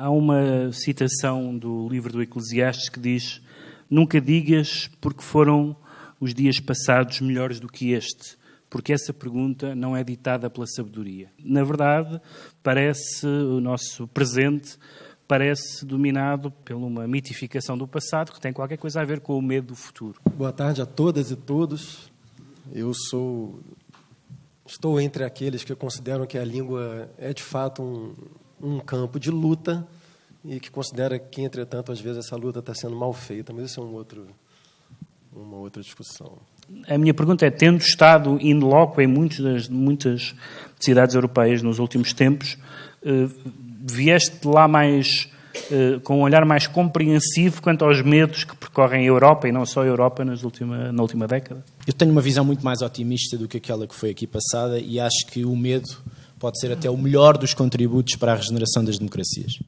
Há uma citação do livro do Eclesiastes que diz: Nunca digas porque foram os dias passados melhores do que este, porque essa pergunta não é ditada pela sabedoria. Na verdade, parece o nosso presente parece dominado por uma mitificação do passado que tem qualquer coisa a ver com o medo do futuro. Boa tarde a todas e todos. Eu sou estou entre aqueles que consideram que a língua é de fato um, um campo de luta e que considera que, entretanto, às vezes essa luta está sendo mal feita, mas isso é um outro, uma outra discussão. A minha pergunta é, tendo estado in loco em muitas, muitas cidades europeias nos últimos tempos, eh, vieste lá mais eh, com um olhar mais compreensivo quanto aos medos que percorrem a Europa e não só a Europa nas última, na última década? Eu tenho uma visão muito mais otimista do que aquela que foi aqui passada e acho que o medo pode ser até o melhor dos contributos para a regeneração das democracias.